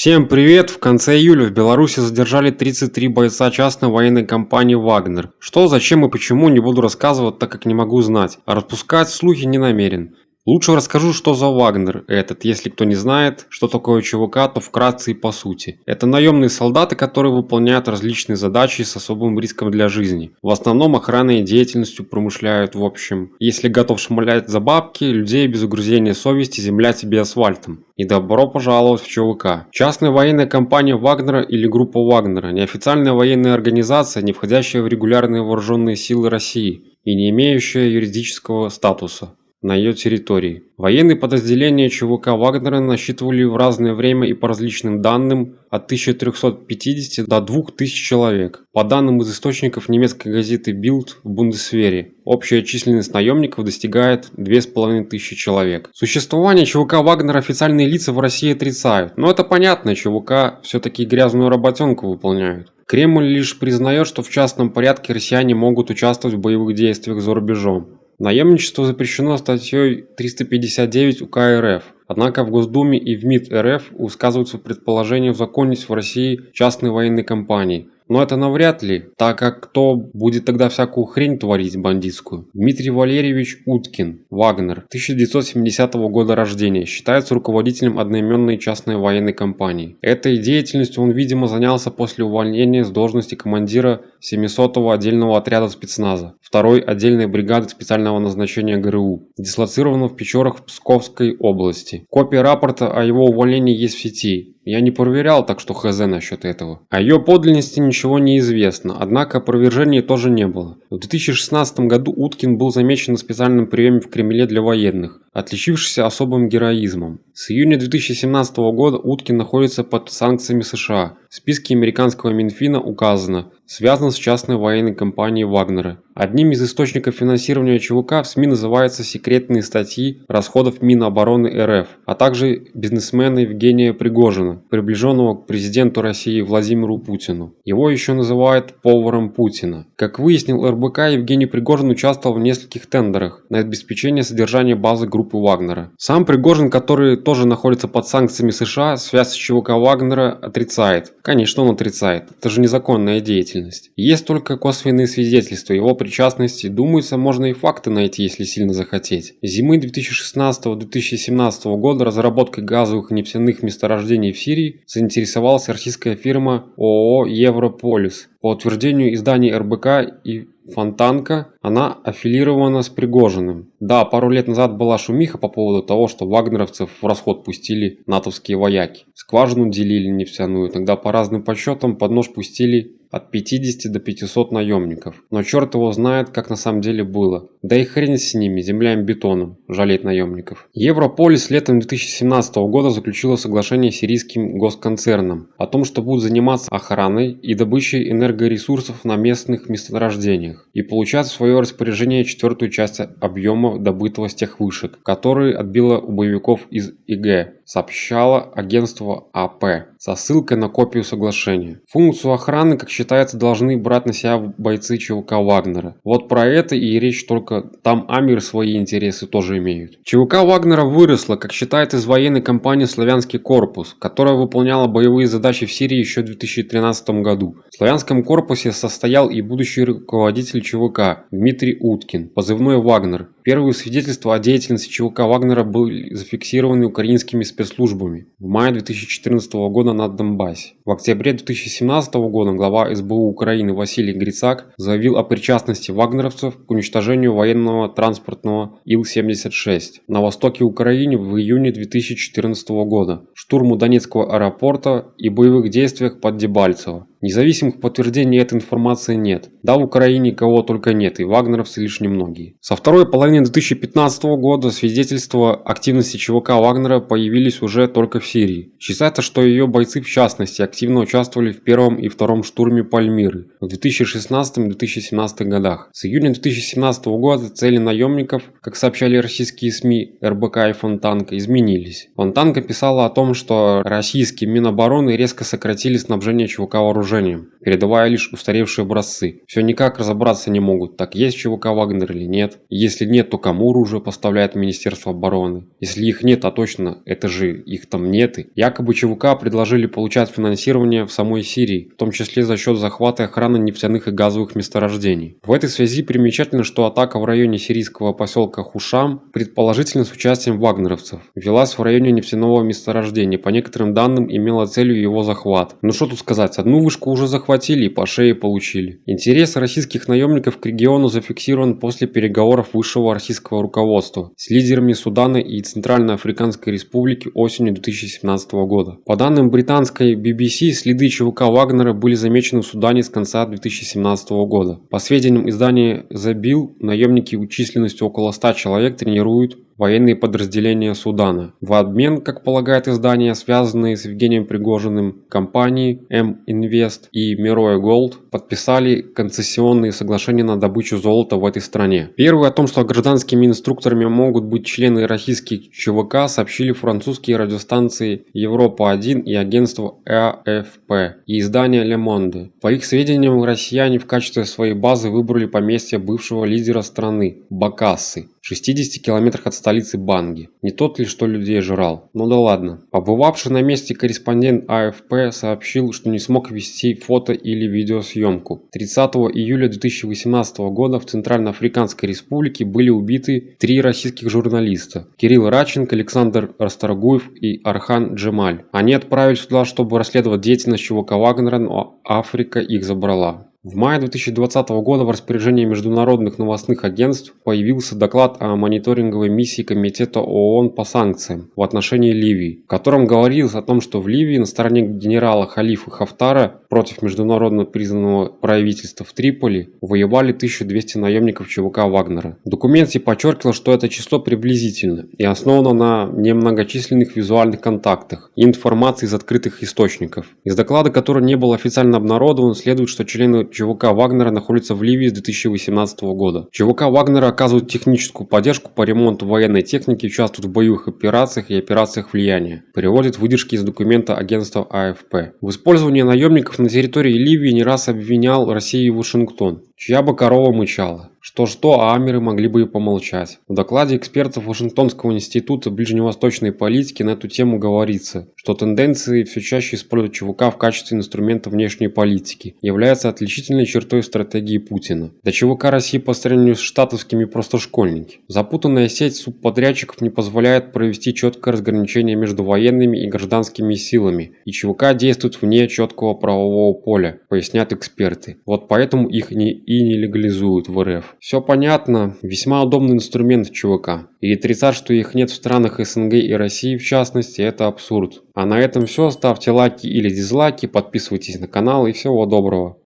Всем привет! В конце июля в Беларуси задержали 33 бойца частной военной компании «Вагнер». Что, зачем и почему не буду рассказывать, так как не могу знать, а распускать слухи не намерен. Лучше расскажу, что за Вагнер этот. Если кто не знает, что такое ЧВК, то вкратце и по сути. Это наемные солдаты, которые выполняют различные задачи с особым риском для жизни. В основном охранной деятельностью промышляют в общем. Если готов шмалять за бабки, людей без угрызения совести земля тебе асфальтом. И добро пожаловать в ЧВК. Частная военная компания Вагнера или группа Вагнера – неофициальная военная организация, не входящая в регулярные вооруженные силы России и не имеющая юридического статуса на ее территории. Военные подразделения ЧВК Вагнера насчитывали в разное время и по различным данным от 1350 до 2000 человек. По данным из источников немецкой газеты Bild в Бундесвере, общая численность наемников достигает 2500 человек. Существование ЧВК Вагнера официальные лица в России отрицают, но это понятно, ЧВК все-таки грязную работенку выполняют. Кремль лишь признает, что в частном порядке россияне могут участвовать в боевых действиях за рубежом. Наемничество запрещено статьей 359 УК РФ. Однако в Госдуме и в МИД РФ высказываются предположения узаконить в России частные военные компании – но это навряд ли, так как кто будет тогда всякую хрень творить бандитскую? Дмитрий Валерьевич Уткин, Вагнер, 1970 года рождения, считается руководителем одноименной частной военной компании. Этой деятельностью он, видимо, занялся после увольнения с должности командира 700-го отдельного отряда спецназа, второй отдельной бригады специального назначения ГРУ, дислоцированного в Печорах Псковской области. Копия рапорта о его увольнении есть в сети. Я не проверял, так что хз насчет этого. О ее подлинности ничего не известно, однако опровержений тоже не было. В 2016 году Уткин был замечен на специальном приеме в Кремле для военных, отличившийся особым героизмом. С июня 2017 года Уткин находится под санкциями США. В списке американского Минфина указано «связан с частной военной компанией Вагнера». Одним из источников финансирования ЧВК в СМИ называются секретные статьи расходов Минобороны РФ, а также бизнесмена Евгения Пригожина, приближенного к президенту России Владимиру Путину. Его еще называют поваром Путина. Как выяснил РБК, Евгений Пригожин участвовал в нескольких тендерах на обеспечение содержания базы группы Вагнера. Сам Пригожин, который тоже находится под санкциями США, связь с ЧВК Вагнера отрицает. Конечно, он отрицает. Это же незаконная деятельность. Есть только косвенные свидетельства его причастности. Думается, можно и факты найти, если сильно захотеть. Зимы 2016-2017 года разработкой газовых и нефтяных месторождений в Сирии заинтересовалась российская фирма ООО «Европолис». По утверждению изданий РБК и Фонтанка, она аффилирована с Пригожиным. Да, пару лет назад была шумиха по поводу того, что вагнеровцев в расход пустили натовские вояки. Скважину делили нефтяную, тогда по разным подсчетам под нож пустили от 50 до 500 наемников. Но черт его знает, как на самом деле было. Да и хрен с ними, земля им бетоном, жалеть наемников. Европолис летом 2017 года заключила соглашение с сирийским госконцерном о том, что будут заниматься охраной и добычей энергоресурсов на местных месторождениях и получать в свое распоряжение четвертую часть объема добытого с тех вышек, которые отбило у боевиков из ИГ сообщало агентство АП со ссылкой на копию соглашения. Функцию охраны, как считается, должны брать на себя бойцы ЧВК Вагнера. Вот про это и речь только там Амир свои интересы тоже имеют. ЧВК Вагнера выросла, как считает из военной компании «Славянский корпус», которая выполняла боевые задачи в Сирии еще в 2013 году. В Славянском корпусе состоял и будущий руководитель ЧВК Дмитрий Уткин, позывной «Вагнер», Первые свидетельства о деятельности ЧВК Вагнера были зафиксированы украинскими спецслужбами в мае 2014 года на Донбассе. В октябре 2017 года глава СБУ Украины Василий Грицак заявил о причастности вагнеровцев к уничтожению военного транспортного Ил-76 на востоке Украины в июне 2014 года, штурму Донецкого аэропорта и боевых действиях под Дебальцево. Независимых подтверждений этой информации нет. Да, в Украине кого только нет, и вагнеровцы лишь немногие. Со второй половины 2015 года свидетельства активности ЧВК Вагнера появились уже только в Сирии. Считается, что ее бойцы в частности активно участвовали в первом и втором штурме Пальмиры в 2016-2017 годах. С июня 2017 года цели наемников, как сообщали российские СМИ РБК и Фонтанка, изменились. Фонтанка писала о том, что российские Минобороны резко сократили снабжение ЧВК вооружением вооружением, передавая лишь устаревшие образцы. Все никак разобраться не могут, так есть ЧВК Вагнер или нет. Если нет, то кому оружие поставляет Министерство обороны? Если их нет, а точно, это же их там нет. Якобы ЧВК предложили получать финансирование в самой Сирии, в том числе за счет захвата и охраны нефтяных и газовых месторождений. В этой связи примечательно, что атака в районе сирийского поселка Хушам, предположительно с участием вагнеровцев, велась в районе нефтяного месторождения, по некоторым данным имела целью его захват. Ну что тут сказать, одну вышку уже захватили и по шее получили. Интерес российских наемников к региону зафиксирован после переговоров высшего российского руководства с лидерами Судана и Центральноафриканской Республики осенью 2017 года. По данным британской BBC, следы ЧВК Вагнера были замечены в Судане с конца 2017 года. По сведениям издания The Bill, наемники численностью около 100 человек тренируют военные подразделения Судана. В обмен, как полагает издание, связанные с Евгением Пригожиным, компании M-Invest и Miroe Gold подписали концессионные соглашения на добычу золота в этой стране. Первый о том, что гражданскими инструкторами могут быть члены российских ЧВК, сообщили французские радиостанции Европа-1 и агентство АФП и издание Le Monde. По их сведениям, россияне в качестве своей базы выбрали поместье бывшего лидера страны – Бакассы. 60 километрах от столицы Банги. Не тот ли, что людей жрал? Ну да ладно. Побывавший на месте корреспондент АФП сообщил, что не смог вести фото или видеосъемку. 30 июля 2018 года в Центральноафриканской Республике были убиты три российских журналиста. Кирилл Раченко, Александр Расторгуев и Архан Джемаль. Они отправились туда, чтобы расследовать деятельность ЧВК Вагнера, но Африка их забрала. В мае 2020 года в распоряжении международных новостных агентств появился доклад о мониторинговой миссии Комитета ООН по санкциям в отношении Ливии, в котором говорилось о том, что в Ливии на стороне генерала Халифа Хафтара против международно признанного правительства в Триполи воевали 1200 наемников ЧВК Вагнера. В документе подчеркивалось, что это число приблизительно и основано на немногочисленных визуальных контактах и информации из открытых источников. Из доклада, который не был официально обнародован, следует, что члены ЧВК Вагнера находится в Ливии с 2018 года. ЧВК Вагнера оказывают техническую поддержку по ремонту военной техники, участвуют в боевых операциях и операциях влияния. Переводит выдержки из документа агентства АФП. В использовании наемников на территории Ливии не раз обвинял Россию и Вашингтон, чья бы корова мычала. Что-что, а Амеры могли бы и помолчать. В докладе экспертов Вашингтонского института ближневосточной политики на эту тему говорится, что тенденции все чаще использовать ЧВК в качестве инструмента внешней политики является отличительной чертой стратегии Путина. До ЧВК России по сравнению с штатовскими просто школьники. Запутанная сеть субподрядчиков не позволяет провести четкое разграничение между военными и гражданскими силами, и ЧВК действует вне четкого правового поля, пояснят эксперты. Вот поэтому их не и не легализуют в РФ. Все понятно, весьма удобный инструмент ЧВК. И отрицать, что их нет в странах СНГ и России в частности, это абсурд. А на этом все, ставьте лайки или дизлайки, подписывайтесь на канал и всего доброго.